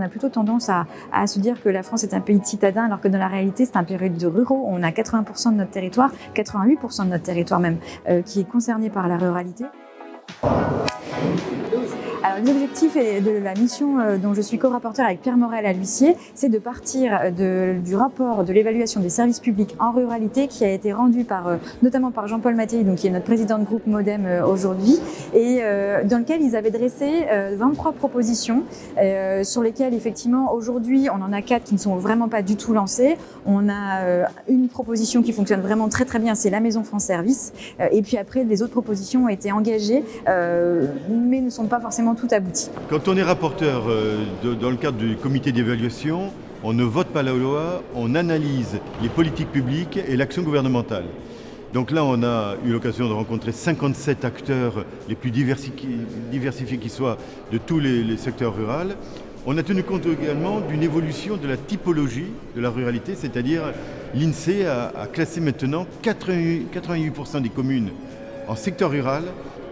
on a plutôt tendance à, se dire que la France est un pays de citadins, alors que dans la réalité, c'est un pays de ruraux. On a 80% de notre territoire, 88% de notre territoire même, euh, qui est concerné par la ruralité. Alors, l'objectif de la mission euh, dont je suis co-rapporteur avec Pierre Morel à l'huissier, c'est de partir du rapport de l'évaluation des services publics en ruralité qui a été rendu par, euh, notamment par Jean-Paul Mattei, donc qui est notre président de groupe Modem euh, aujourd'hui, et dans lequel ils avaient dressé 23 propositions sur lesquelles effectivement aujourd'hui on en a quatre qui ne sont vraiment pas du tout lancées. On a une proposition qui fonctionne vraiment très très bien, c'est la Maison France Service, et puis après les autres propositions ont été engagées, mais ne sont pas forcément tout abouti. Quand on est rapporteur euh, dans le cadre du comité d'évaluation, on ne vote pas la loi, on analyse les politiques publiques et l'action gouvernementale. Donc là, on a eu l'occasion de rencontrer 57 acteurs les plus diversifiés qui soient de tous les, secteurs ruraux. On a tenu compte également d'une évolution de la typologie de la ruralité, c'est-à-dire l'INSEE a, a, classé maintenant 88% des communes en secteur rural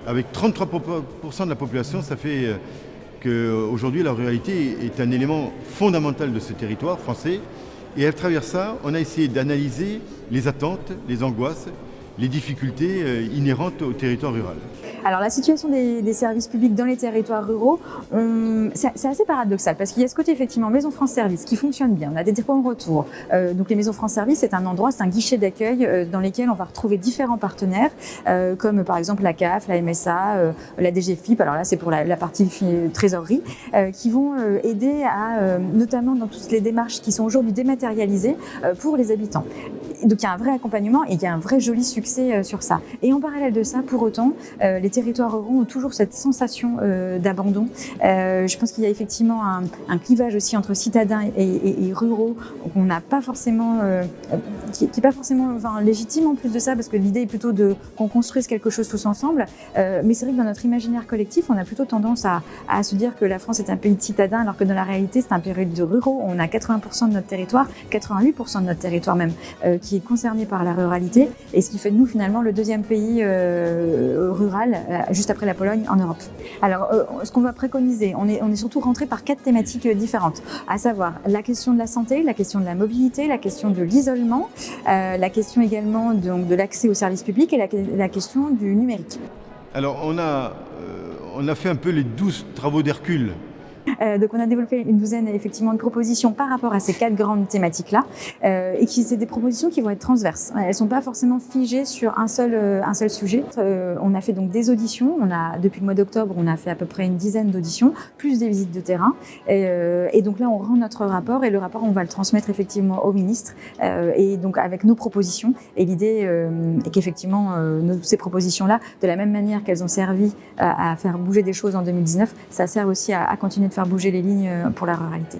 avec 33% de la population, ça fait euh, qu'aujourd'hui la ruralité est un élément fondamental de ce territoire français. Et à travers ça, on a essayé d'analyser les attentes, les angoisses, les difficultés euh, inhérentes au territoire rural. Alors la situation des, services publics dans les territoires ruraux, c'est assez paradoxal parce qu'il y a ce côté effectivement Maison France Service qui fonctionne bien, on a des points de retour. Euh, donc les Maisons France Service, c'est un endroit, c'est un guichet d'accueil euh, dans lesquels on va retrouver différents partenaires comme par exemple la CAF, la MSA, la DGFIP, alors là c'est pour la, la, partie trésorerie, qui vont aider à, notamment dans toutes les démarches qui sont aujourd'hui dématérialisées pour les habitants. Donc il y a un vrai accompagnement et il y a un vrai joli succès euh, sur ça. Et en parallèle de ça, pour autant, euh, les territoires ruraux ont toujours cette sensation euh, d'abandon. je pense qu'il y a effectivement un, clivage aussi entre citadins et, ruraux qu'on n'a pas forcément, qui n'est pas forcément légitime en plus de ça, parce que l'idée est plutôt qu'on construise quelque chose tous ensemble. mais c'est vrai que dans notre imaginaire collectif, on a plutôt tendance à, à, se dire que la France est un pays de citadins, alors que dans la réalité, c'est un pays de ruraux. On a 80% de notre territoire, 88% de notre territoire même, qui est concerné par la ruralité, et ce qui fait nous finalement le deuxième pays euh, rural, euh, juste après la Pologne, en Europe. Alors, euh, ce qu'on va préconiser, on est, on est surtout rentré par quatre thématiques différentes, à savoir la question de la santé, la question de la mobilité, la question de l'isolement, la question également donc, de l'accès aux services publics et la, la, question du numérique. Alors, on a, on a fait un peu les douze travaux d'Hercule euh, donc on a développé une douzaine effectivement de propositions par rapport à ces quatre grandes thématiques-là, euh, et qui c'est des propositions qui vont être transverses. Elles sont pas forcément figées sur un seul euh, un seul sujet. On a fait donc des auditions. On a depuis le mois d'octobre, on a fait à peu près une dizaine d'auditions, plus des visites de terrain. Et, donc là, on rend notre rapport et le rapport, on va le transmettre effectivement au ministre et donc avec nos propositions. Et l'idée est qu'effectivement ces propositions-là, de la même manière qu'elles ont servi à, à, faire bouger des choses en 2019, ça sert aussi à, à continuer de faire bouger les lignes euh, pour la ruralité.